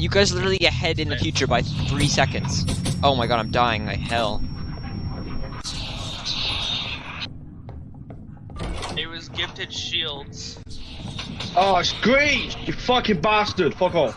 You guys literally ahead in the future by three seconds. Oh my god, I'm dying like hell. It was gifted shields. Oh, it's great! You fucking bastard! Fuck off.